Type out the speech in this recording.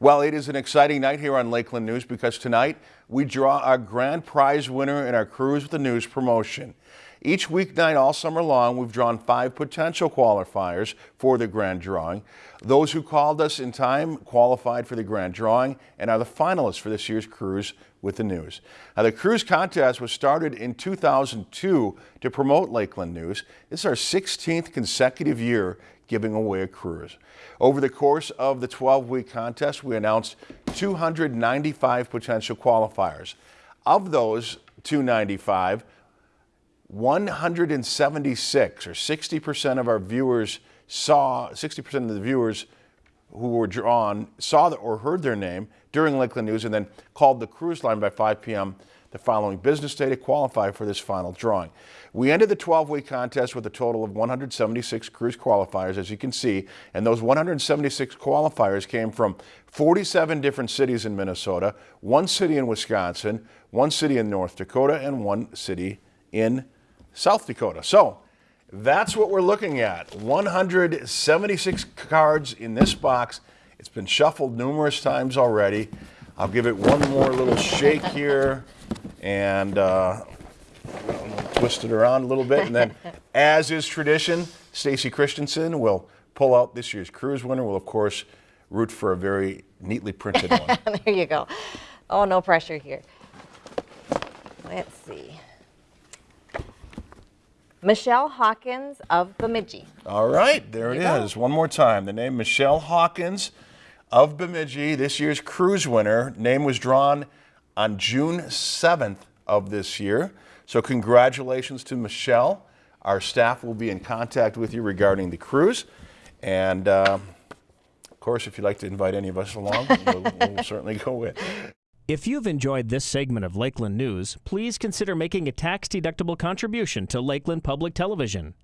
Well, it is an exciting night here on Lakeland News because tonight we draw our grand prize winner in our Cruise with the News promotion. Each weeknight all summer long, we've drawn five potential qualifiers for the grand drawing. Those who called us in time qualified for the grand drawing and are the finalists for this year's Cruise with the News. Now, the cruise contest was started in 2002 to promote Lakeland News. It's our 16th consecutive year giving away a cruise. Over the course of the 12-week contest, we announced 295 potential qualifiers. Of those 295, 176 or 60% of our viewers saw, 60% of the viewers who were drawn saw the, or heard their name during Lakeland News and then called the cruise line by 5 p.m. the following business day to qualify for this final drawing. We ended the 12-week contest with a total of 176 cruise qualifiers, as you can see, and those 176 qualifiers came from 47 different cities in Minnesota, one city in Wisconsin, one city in North Dakota, and one city in South Dakota. So that's what we're looking at. 176 cards in this box. It's been shuffled numerous times already. I'll give it one more little shake here and uh, twist it around a little bit. And then, as is tradition, Stacy Christensen will pull out this year's cruise winner. We'll, of course, root for a very neatly printed one. there you go. Oh, no pressure here. Let's see. Michelle Hawkins of Bemidji. All right, there, there it is. Go. One more time. The name Michelle Hawkins of Bemidji, this year's cruise winner. Name was drawn on June 7th of this year. So congratulations to Michelle. Our staff will be in contact with you regarding the cruise. And uh, of course, if you'd like to invite any of us along, we'll, we'll certainly go with. If you've enjoyed this segment of Lakeland News, please consider making a tax-deductible contribution to Lakeland Public Television.